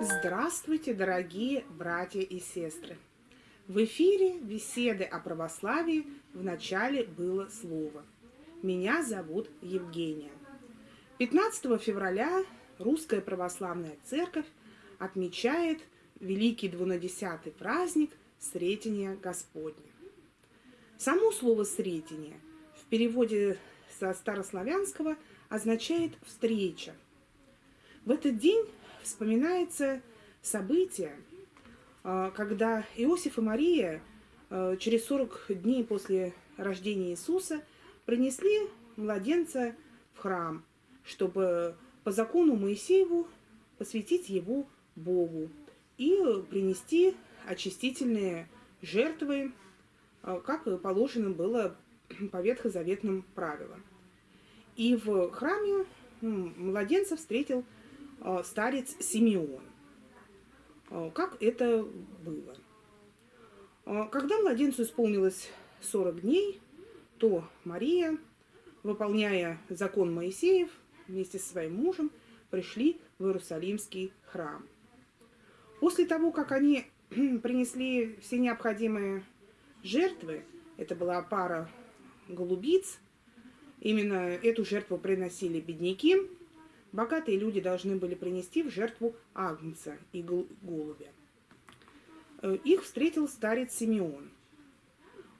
Здравствуйте, дорогие братья и сестры! В эфире беседы о православии в начале было слово. Меня зовут Евгения. 15 февраля Русская Православная Церковь отмечает великий двунадесятый праздник Сретения Господня. Само слово «сретение» в переводе со старославянского означает «встреча». В этот день вспоминается событие, а, когда Иосиф и Мария а, через 40 дней после рождения Иисуса принесли младенца в храм, чтобы по закону Моисееву посвятить его Богу и принести очистительные жертвы, а, как положено было по ветхозаветным правилам. И в храме младенца встретил старец Симеон. А, как это было. А, когда младенцу исполнилось 40 дней, то Мария, выполняя закон Моисеев, вместе со своим мужем пришли в Иерусалимский храм. После того, как они принесли все необходимые жертвы, это была пара голубиц, именно эту жертву приносили бедняки, Богатые люди должны были принести в жертву агнца и голубя. Э, их встретил старец Симеон.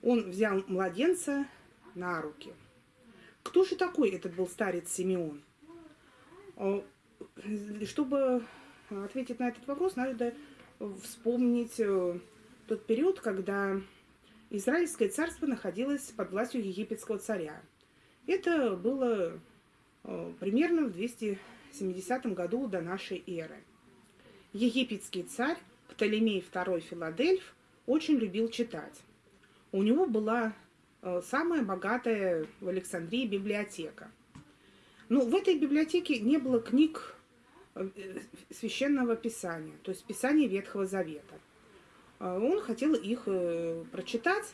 Он взял младенца на руки. Кто же такой этот был старец Симеон? Э, чтобы ответить на этот вопрос, надо вспомнить э, тот период, когда Израильское царство находилось под властью египетского царя. Это было примерно в 270 году до нашей эры. Египетский царь Птолемей II Филадельф очень любил читать. У него была э, самая богатая в Александрии библиотека. Но в этой библиотеке не было книг э, священного писания, то есть писания Ветхого Завета. Он хотел их прочитать.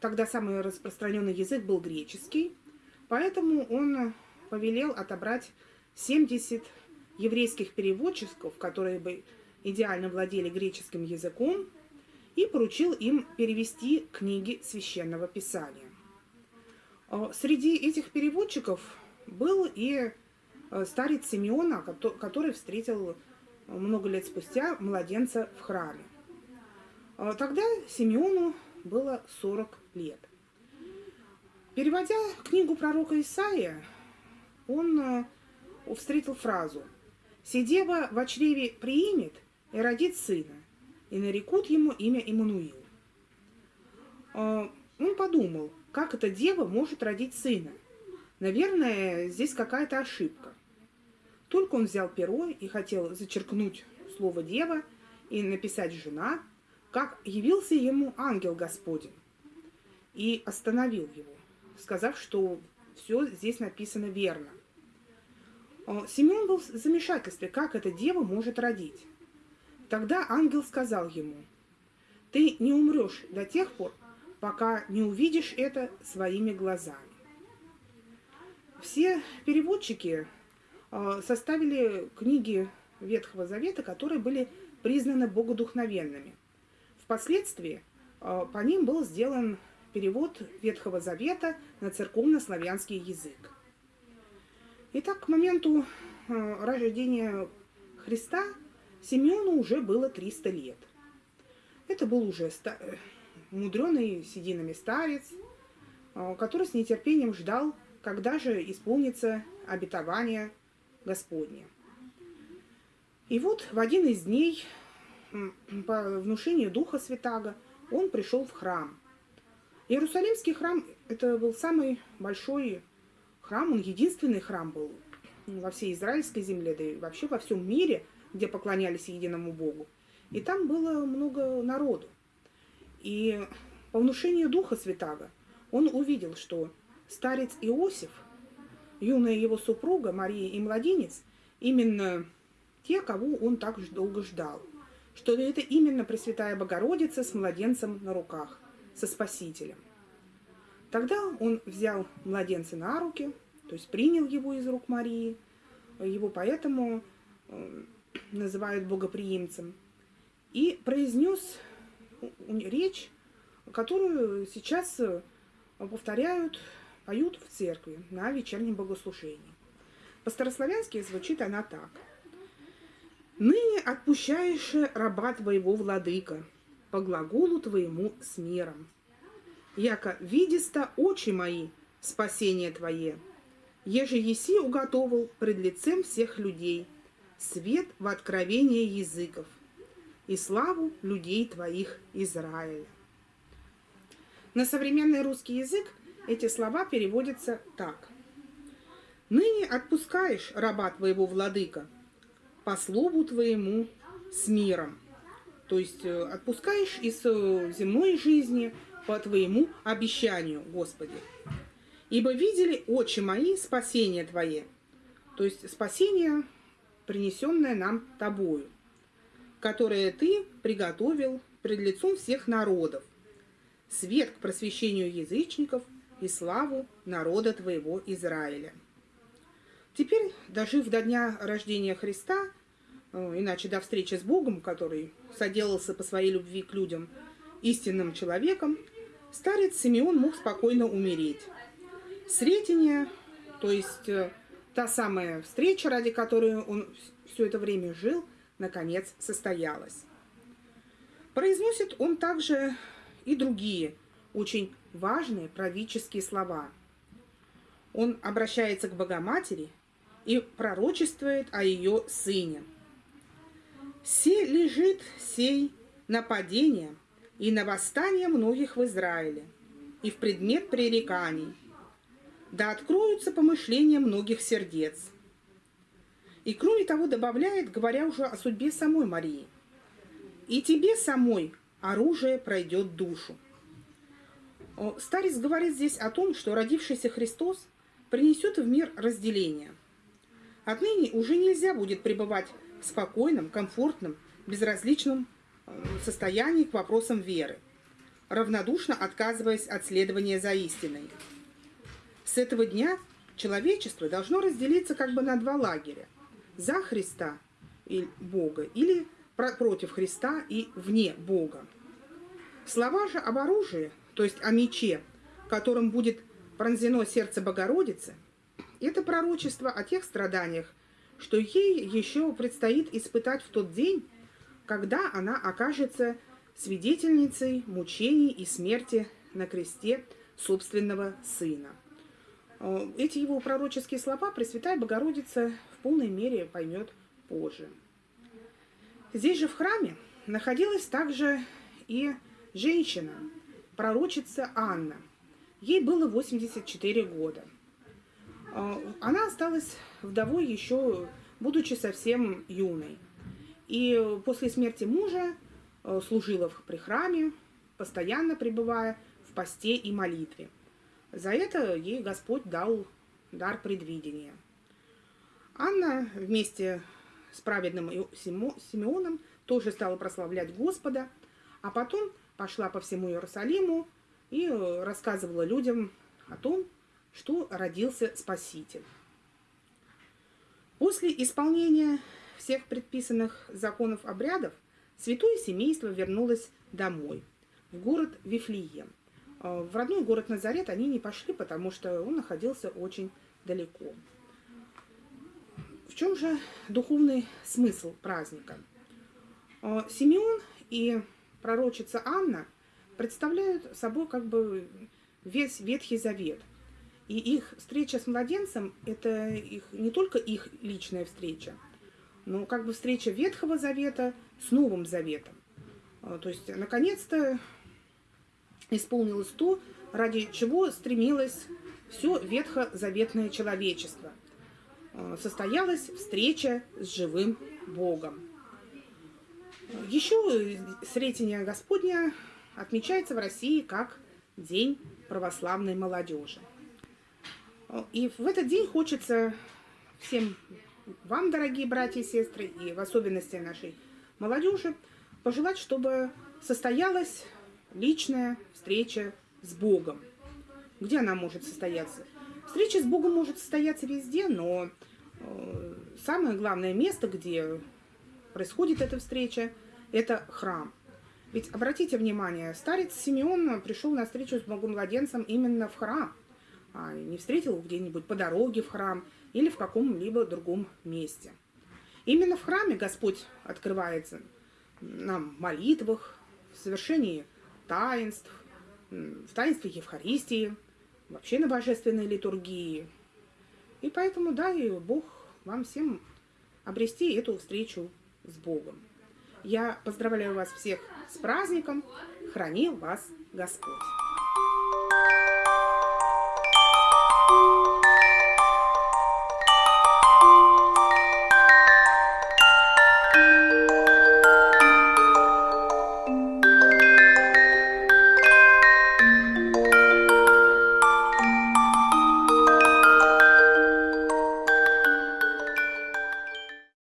Тогда самый распространенный язык был греческий, поэтому он повелел отобрать 70 еврейских переводчиков, которые бы идеально владели греческим языком, и поручил им перевести книги Священного Писания. А, среди этих переводчиков был и э, старец Симеона, который встретил много лет спустя младенца в храме. А, тогда Симеону было 40 лет. Переводя книгу пророка Исаия, он э, встретил фразу «Сидева в чреве приимет и родит сына, и нарекут ему имя Иммануил». Э, он подумал, как эта дева может родить сына. Наверное, здесь какая-то ошибка. Только он взял перо и хотел зачеркнуть слово «дева» и написать «жена», как явился ему ангел Господень и остановил его, сказав, что все здесь написано верно. А, Симеон был в замешательстве, как эта дева может родить. Тогда ангел сказал ему, «Ты не умрешь до тех пор, пока не увидишь это своими глазами». Все переводчики а, составили книги Ветхого Завета, которые были признаны богодухновенными. Впоследствии а, по ним был сделан перевод Ветхого Завета на церковно-славянский язык. Итак, к моменту э, рождения Христа Симеону уже было 300 лет. Это был уже ста... Э, мудреный сединами старец, э, который с нетерпением ждал, когда же исполнится обетование Господне. И вот в один из дней, по внушению Духа Святаго, он пришел в храм – Иерусалимский храм – это был самый большой храм, он единственный храм был во всей израильской земле, да и вообще во всем мире, где поклонялись единому Богу. И там было много народу. И по внушению Духа Святаго он увидел, что старец Иосиф, юная его супруга Мария и младенец, именно те, кого он так долго ждал, что это именно Пресвятая Богородица с младенцем на руках со Спасителем. Тогда он взял младенца на руки, то есть принял его из рук Марии, его поэтому э, называют богоприимцем. и произнес речь, которую сейчас повторяют, поют в церкви на вечернем богослужении. По-старославянски звучит она так. «Ныне отпущаешь раба твоего владыка, по глаголу твоему с миром. Яко видиста очи мои спасение твое, еже еси уготовил пред лицем всех людей, свет в откровение языков и славу людей твоих Израиля». На современный русский язык эти слова переводятся так. «Ныне отпускаешь раба твоего владыка, по слову твоему с миром». То есть э, отпускаешь из э, земной жизни по твоему обещанию, Господи. Ибо видели очи мои спасение Твое, то есть спасение, принесенное нам Тобою, которое Ты приготовил пред лицом всех народов, свет к просвещению язычников и славу народа твоего Израиля. Теперь, дожив до дня рождения Христа, иначе до встречи с Богом, который соделался по своей любви к людям истинным человеком, старец Симеон мог спокойно умереть. Сретение, то есть э, та самая встреча, ради которой он все это время жил, наконец состоялась. Произносит он также и другие очень важные правительские слова. Он обращается к Богоматери и пророчествует о ее сыне. «Се лежит сей нападение и на восстание многих в Израиле, и в предмет пререканий, да откроются помышления многих сердец». И кроме того добавляет, говоря уже о судьбе самой Марии, «И тебе самой оружие пройдет душу. Старец говорит здесь о том, что родившийся Христос принесет в мир разделение. Отныне уже нельзя будет пребывать спокойном, комфортном, безразличном э, состоянии к вопросам веры, равнодушно отказываясь от следования за истиной. С этого дня человечество должно разделиться как бы на два лагеря – за Христа и Бога или против Христа и вне Бога. Слова же об оружии, то есть о мече, которым будет пронзено сердце Богородицы, это пророчество о тех страданиях, что ей еще предстоит испытать в тот день, когда она окажется свидетельницей мучений и смерти на кресте собственного сына. Э, эти его пророческие слова Пресвятая Богородица в полной мере поймет позже. Здесь же в храме находилась также и женщина, пророчица Анна. Ей было 84 года. А, она осталась вдовой еще, будучи совсем юной. И после смерти мужа э, служила при храме, постоянно пребывая в посте и молитве. За это ей Господь дал дар предвидения. Анна вместе с праведным Симеоном тоже стала прославлять Господа, а потом пошла по всему Иерусалиму и э, рассказывала людям о том, что родился Спаситель. После исполнения всех предписанных законов обрядов святое семейство вернулось домой, в город Вифлеем. Э, в родной город Назарет они не пошли, потому что он находился очень далеко. В чем же духовный смысл праздника? Э, Симеон и пророчица Анна представляют собой как бы весь Ветхий Завет. И их встреча с младенцем – это их, не только их личная встреча, но как бы встреча Ветхого Завета с Новым Заветом. А, то есть, наконец-то исполнилось то, ради чего стремилось все ветхозаветное человечество. А, состоялась встреча с живым Богом. Еще Сретение Господня отмечается в России как День православной молодежи. И в этот день хочется всем вам, дорогие братья и сестры, и в особенности нашей молодежи, пожелать, чтобы состоялась личная встреча с Богом. Где она может состояться? Встреча с Богом может состояться везде, но э, самое главное место, где происходит эта встреча, – это храм. Ведь обратите внимание, старец Симеон пришел на встречу с Богомладенцем именно в храм, не встретил где-нибудь по дороге в храм или в каком-либо другом месте. Именно в храме Господь открывается нам в молитвах, в совершении таинств, в таинстве Евхаристии, вообще на божественной литургии. И поэтому дай Бог вам всем обрести эту встречу с Богом. Я поздравляю вас всех с праздником. Хранил вас Господь.